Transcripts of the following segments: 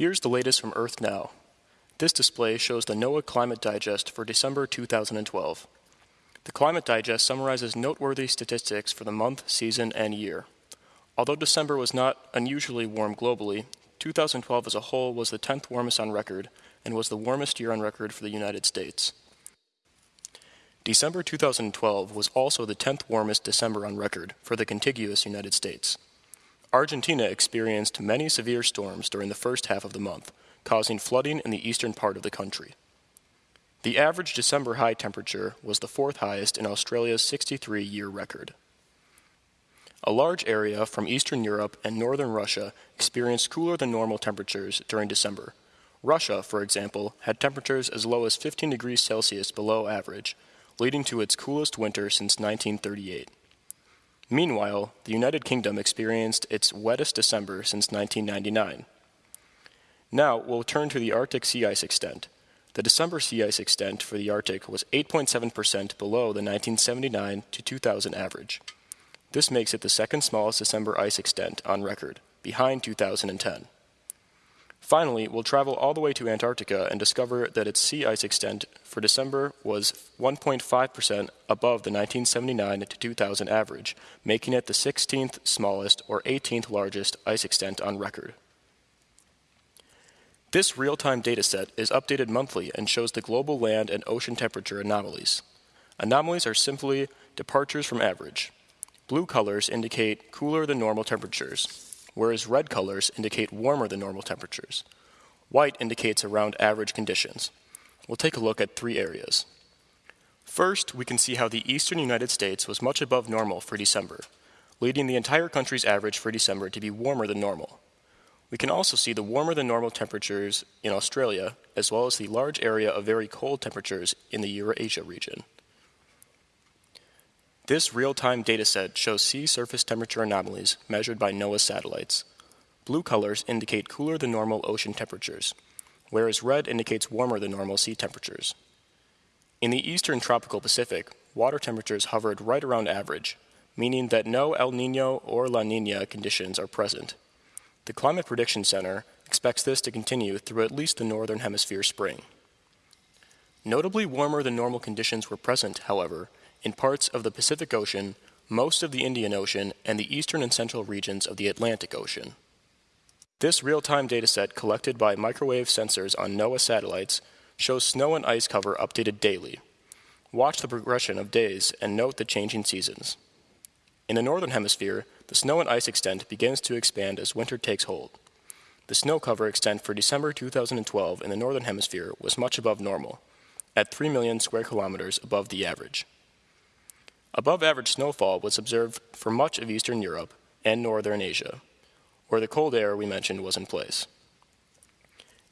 Here's the latest from Earth Now. This display shows the NOAA Climate Digest for December 2012. The Climate Digest summarizes noteworthy statistics for the month, season, and year. Although December was not unusually warm globally, 2012 as a whole was the 10th warmest on record and was the warmest year on record for the United States. December 2012 was also the 10th warmest December on record for the contiguous United States. Argentina experienced many severe storms during the first half of the month, causing flooding in the eastern part of the country. The average December high temperature was the fourth highest in Australia's 63 year record. A large area from Eastern Europe and northern Russia experienced cooler than normal temperatures during December. Russia, for example, had temperatures as low as 15 degrees Celsius below average, leading to its coolest winter since 1938. Meanwhile, the United Kingdom experienced its wettest December since 1999. Now, we'll turn to the Arctic sea ice extent. The December sea ice extent for the Arctic was 8.7% below the 1979 to 2000 average. This makes it the second smallest December ice extent on record, behind 2010. Finally, we'll travel all the way to Antarctica and discover that its sea ice extent for December was 1.5% above the 1979 to 2000 average, making it the 16th smallest or 18th largest ice extent on record. This real-time dataset is updated monthly and shows the global land and ocean temperature anomalies. Anomalies are simply departures from average. Blue colors indicate cooler than normal temperatures, whereas red colors indicate warmer than normal temperatures. White indicates around average conditions. We'll take a look at three areas. First, we can see how the eastern United States was much above normal for December, leading the entire country's average for December to be warmer than normal. We can also see the warmer than normal temperatures in Australia, as well as the large area of very cold temperatures in the Eurasia region. This real-time dataset shows sea surface temperature anomalies measured by NOAA satellites. Blue colors indicate cooler than normal ocean temperatures, whereas red indicates warmer than normal sea temperatures. In the eastern tropical Pacific, water temperatures hovered right around average, meaning that no El Nino or La Nina conditions are present. The Climate Prediction Center expects this to continue through at least the northern hemisphere spring. Notably warmer than normal conditions were present, however, in parts of the Pacific Ocean, most of the Indian Ocean, and the eastern and central regions of the Atlantic Ocean. This real-time dataset collected by microwave sensors on NOAA satellites shows snow and ice cover updated daily. Watch the progression of days and note the changing seasons. In the northern hemisphere, the snow and ice extent begins to expand as winter takes hold. The snow cover extent for December 2012 in the northern hemisphere was much above normal, at 3 million square kilometers above the average. Above average snowfall was observed for much of Eastern Europe and Northern Asia, where the cold air we mentioned was in place.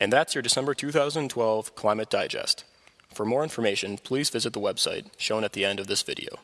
And that's your December 2012 Climate Digest. For more information, please visit the website shown at the end of this video.